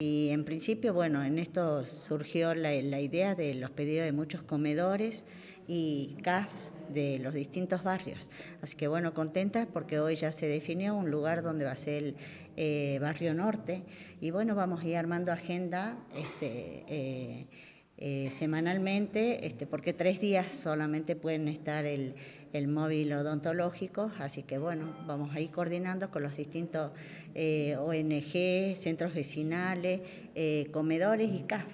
Y en principio, bueno, en esto surgió la, idea de los pedidos de muchos comedores y CAF de los distintos barrios. Así que bueno, contentas porque hoy ya se definió un lugar donde va a ser el eh, barrio norte y bueno, vamos a ir armando agenda este, eh, eh, semanalmente, este, porque tres días solamente pueden estar el, el, móvil odontológico, así que bueno, vamos a ir coordinando con los distintos eh, ONG, centros vecinales, eh, comedores y CAF.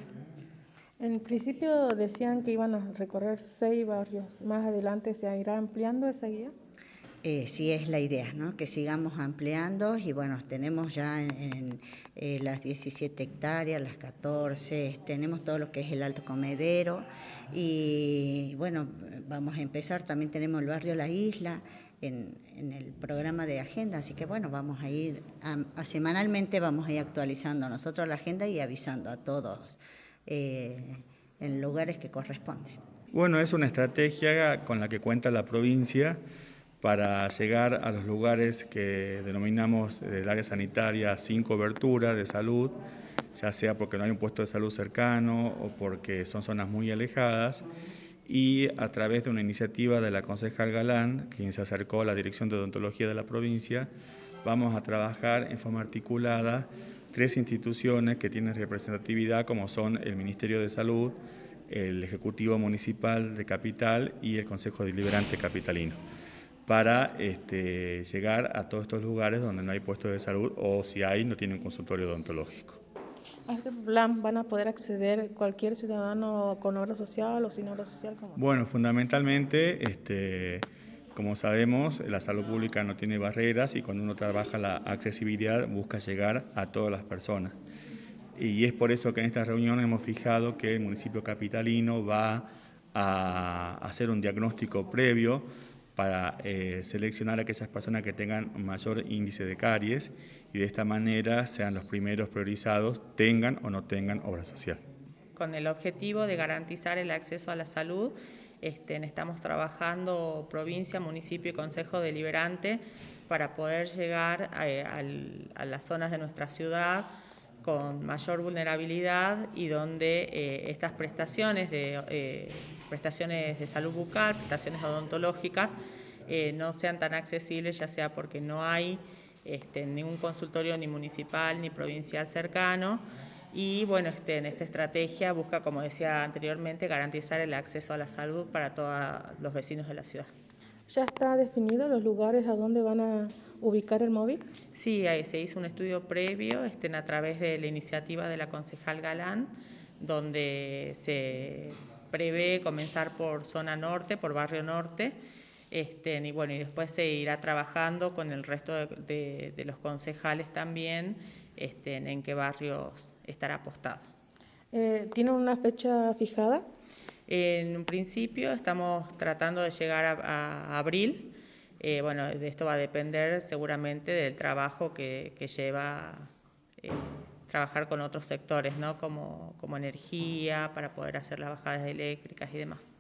En principio decían que iban a recorrer seis barrios, más adelante se irá ampliando esa guía. Eh, sí es la idea, ¿no? que sigamos ampliando y bueno, tenemos ya en, eh, las 17 hectáreas, las 14, tenemos todo lo que es el Alto Comedero y bueno, vamos a empezar, también tenemos el barrio La Isla en, el programa de agenda, así que bueno, vamos a ir, a, semanalmente vamos a ir actualizando nosotros la agenda y avisando a todos eh, en lugares que corresponden. Bueno, es una estrategia con la que cuenta la provincia para llegar a los lugares que denominamos del área sanitaria sin cobertura de salud, ya sea porque no hay un puesto de salud cercano o porque son zonas muy alejadas, y a través de una iniciativa de la concejal Galán, quien se acercó a la Dirección de Odontología de la provincia, vamos a trabajar en forma articulada tres instituciones que tienen representatividad como son el Ministerio de Salud, el Ejecutivo Municipal de Capital y el Consejo Deliberante Capitalino para este, llegar a todos estos lugares donde no hay puestos de salud o si hay, no tienen consultorio odontológico. ¿A este plan van a poder acceder cualquier ciudadano con obra social o sin obra social? Bueno, fundamentalmente, este, como sabemos, la salud pública no tiene barreras y cuando uno trabaja la accesibilidad busca llegar a todas las personas. Y es por eso que en esta reunión hemos fijado que el municipio capitalino va a hacer un diagnóstico previo para eh, seleccionar a aquellas personas que tengan mayor índice de caries y de esta manera sean los primeros priorizados, tengan o no tengan obra social. Con el objetivo de garantizar el acceso a la salud, este, estamos trabajando provincia, municipio y consejo deliberante para poder llegar eh, a, las zonas de nuestra ciudad con mayor vulnerabilidad y donde eh, estas prestaciones de prestaciones de salud bucal, prestaciones odontológicas, eh, no sean tan accesibles, ya sea porque no hay este, ningún consultorio ni municipal ni provincial cercano. Y bueno, este, en esta estrategia busca, como decía anteriormente, garantizar el acceso a la salud para todos los vecinos de la ciudad. ¿Ya está definido los lugares a donde van a ubicar el móvil? Sí, ahí se hizo un estudio previo este, a través de la iniciativa de la concejal Galán, donde se prevé comenzar por zona norte, por barrio norte, este, y bueno, y después se irá trabajando con el resto de, los concejales también este, en qué barrios estará apostado. Eh, ¿Tienen una fecha fijada? En un principio estamos tratando de llegar a, abril. Eh, bueno, de esto va a depender seguramente del trabajo que, lleva eh, trabajar con otros sectores, ¿no? como, como energía, para poder hacer las bajadas eléctricas y demás.